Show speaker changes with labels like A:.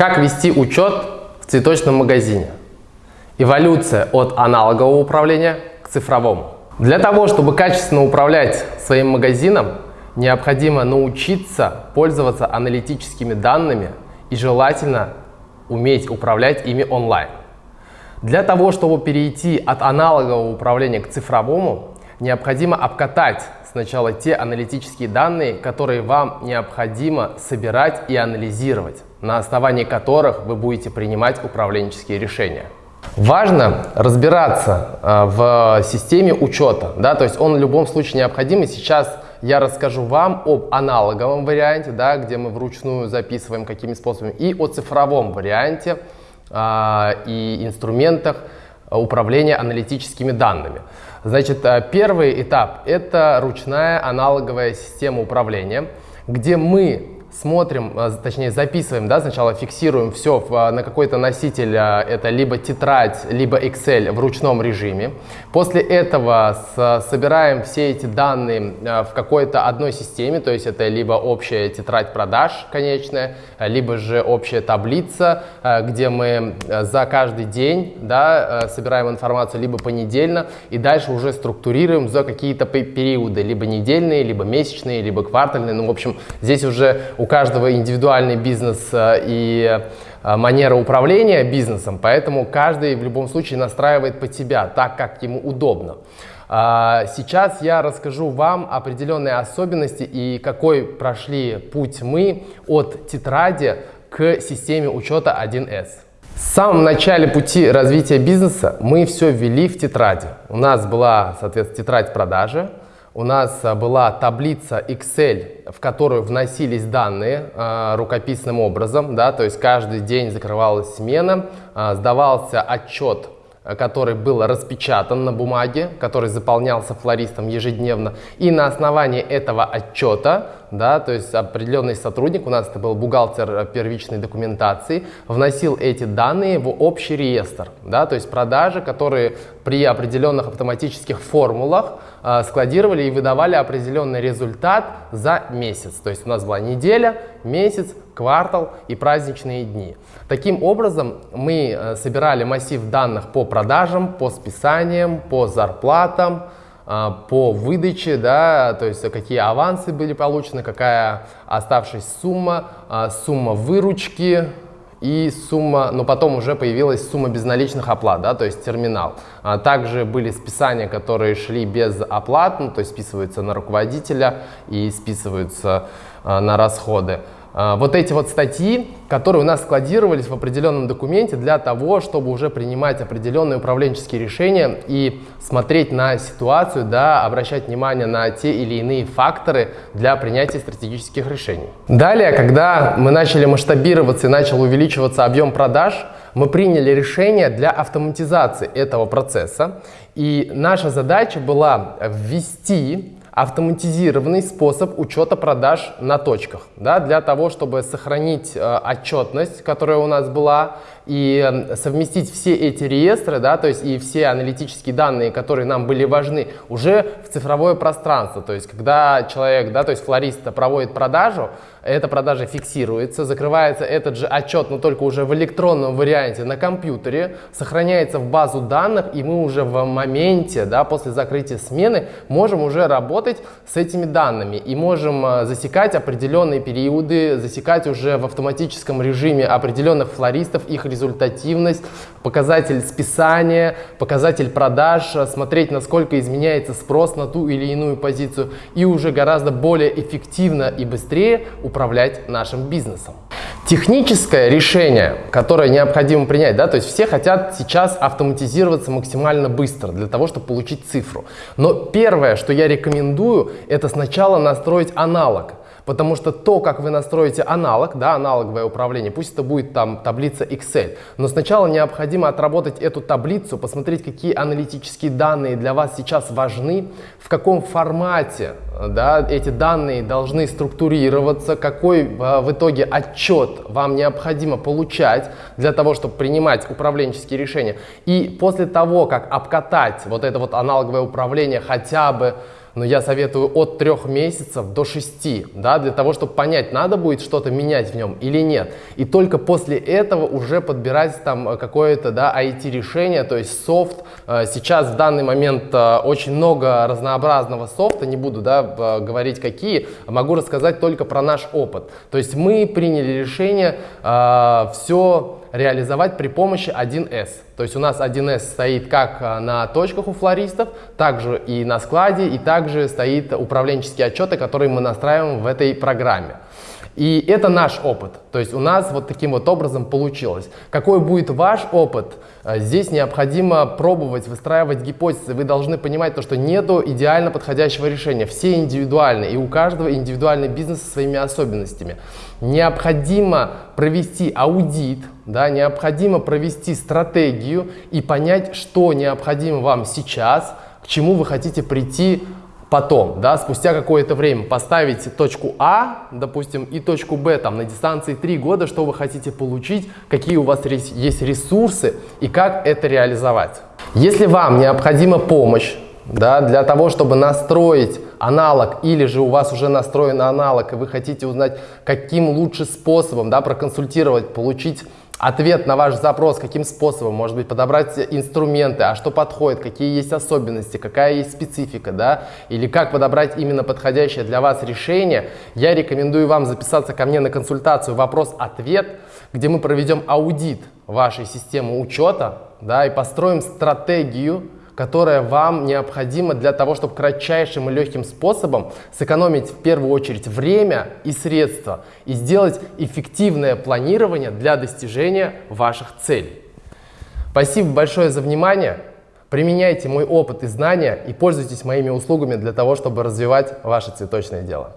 A: Как вести учет в цветочном магазине? Эволюция от аналогового управления к цифровому. Для того, чтобы качественно управлять своим магазином, необходимо научиться пользоваться аналитическими данными и желательно уметь управлять ими онлайн. Для того, чтобы перейти от аналогового управления к цифровому, необходимо обкатать сначала те аналитические данные, которые вам необходимо собирать и анализировать, на основании которых вы будете принимать управленческие решения. Важно разбираться э, в системе учета, да, то есть он в любом случае необходим. И сейчас я расскажу вам об аналоговом варианте, да, где мы вручную записываем какими способами, и о цифровом варианте а, и инструментах управления аналитическими данными. Значит, э, первый этап – это ручная аналоговая система управления, где мы смотрим, а, точнее записываем, да, сначала фиксируем все а, на какой-то носитель, а, это либо тетрадь, либо Excel в ручном режиме. После этого собираем все эти данные в какой-то одной системе, то есть это либо общая тетрадь продаж конечная, либо же общая таблица, где мы за каждый день да, собираем информацию либо понедельно и дальше уже структурируем за какие-то периоды, либо недельные, либо месячные, либо квартальные. Ну, в общем, здесь уже у каждого индивидуальный бизнес э, и э, манера управления бизнесом, поэтому каждый в любом случае настраивает под себя так, как ему удобно. А, сейчас я расскажу вам определенные особенности и какой прошли путь мы от тетради к системе учета 1С. В самом начале пути развития бизнеса мы все ввели в тетради. У нас была, соответственно, тетрадь продажи, у нас а, была таблица Excel, в которую вносились данные э, рукописным образом, да, то есть каждый день закрывалась смена, э, сдавался отчет который был распечатан на бумаге, который заполнялся флористом ежедневно. И на основании этого отчета, да, то есть определенный сотрудник, у нас это был бухгалтер первичной документации, вносил эти данные в общий реестр. Да, то есть продажи, которые при определенных автоматических формулах складировали и выдавали определенный результат за месяц. То есть у нас была неделя, месяц, квартал и праздничные дни. Таким образом, мы э, собирали массив данных по продажам, по списаниям, по зарплатам, э, по выдаче, да, то есть какие авансы были получены, какая оставшаяся сумма, э, сумма выручки, и сумма, но потом уже появилась сумма безналичных оплат, да, то есть терминал. А также были списания, которые шли без оплат, ну, то есть списываются на руководителя и списываются а, на расходы. А, вот эти вот статьи, которые у нас складировались в определенном документе для того, чтобы уже принимать определенные управленческие решения и смотреть на ситуацию, да, обращать внимание на те или иные факторы для принятия стратегических решений. Далее, когда мы начали масштабироваться и начал увеличиваться объем продаж, мы приняли решение для автоматизации этого процесса. И наша задача была ввести автоматизированный способ учета продаж на точках, да, для того, чтобы сохранить э, отчетность, которая у нас была, и э, совместить все эти реестры, да, то есть и все аналитические данные, которые нам были важны, уже в цифровое пространство. То есть когда человек, да, то есть флорист проводит продажу, эта продажа фиксируется, закрывается этот же отчет, но только уже в электронном варианте на компьютере, сохраняется в базу данных, и мы уже в моменте, да, после закрытия смены, можем уже работать с этими данными и можем э, засекать определенные периоды, засекать уже в автоматическом режиме определенных флористов, их результативность, показатель списания, показатель продаж, э, смотреть, насколько изменяется спрос на ту или иную позицию и уже гораздо более эффективно и быстрее управлять нашим бизнесом. Техническое решение, которое необходимо принять, да, то есть все хотят сейчас автоматизироваться максимально быстро для того, чтобы получить цифру. Но первое, что я рекомендую, это сначала настроить аналог. Потому что то, как вы настроите аналог, да, аналоговое управление, пусть это будет там таблица Excel, но сначала необходимо отработать эту таблицу, посмотреть, какие аналитические данные для вас сейчас важны, в каком формате да, эти данные должны структурироваться, какой а, в итоге отчет вам необходимо получать для того, чтобы принимать управленческие решения. И после того, как обкатать вот это вот аналоговое управление хотя бы но я советую от трех месяцев до шести, да, для того, чтобы понять, надо будет что-то менять в нем или нет. И только после этого уже подбирать там какое-то, да, IT-решение, то есть софт. Э, сейчас в данный момент э, очень много разнообразного софта, не буду, да, говорить какие, могу рассказать только про наш опыт. То есть мы приняли решение э, все реализовать при помощи 1С. То есть у нас 1С стоит как а, на точках у флористов, также и на складе, и также стоит управленческие отчеты, которые мы настраиваем в этой программе. И это наш опыт. То есть у нас вот таким вот образом получилось. Какой будет ваш опыт? Э, здесь необходимо пробовать, выстраивать гипотезы. Вы должны понимать то, что нету идеально подходящего решения. Все индивидуальны, и у каждого индивидуальный бизнес со своими особенностями. Необходимо провести аудит, да, необходимо провести стратегию и понять, что необходимо вам сейчас, к чему вы хотите прийти потом, да, спустя какое-то время поставить точку А, допустим, и точку Б там на дистанции 3 года, что вы хотите получить, какие у вас есть ресурсы и как это реализовать. Если вам необходима помощь да, для того, чтобы настроить аналог, или же у вас уже настроен аналог, и вы хотите узнать, каким лучше способом да, проконсультировать, получить ответ на ваш запрос, каким способом, может быть, подобрать инструменты, а что подходит, какие есть особенности, какая есть специфика, да, или как подобрать именно подходящее для вас решение, я рекомендую вам записаться ко мне на консультацию «Вопрос-ответ», где мы проведем аудит вашей системы учета, да, и построим стратегию, которая вам необходима для того, чтобы кратчайшим и легким способом сэкономить в первую очередь время и средства и сделать эффективное планирование для достижения ваших целей. Спасибо большое за внимание. Применяйте мой опыт и знания и пользуйтесь моими услугами для того, чтобы развивать ваше цветочное дело.